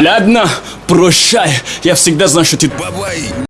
Ладно, прощай. Я всегда знаю, что ты... Бабай!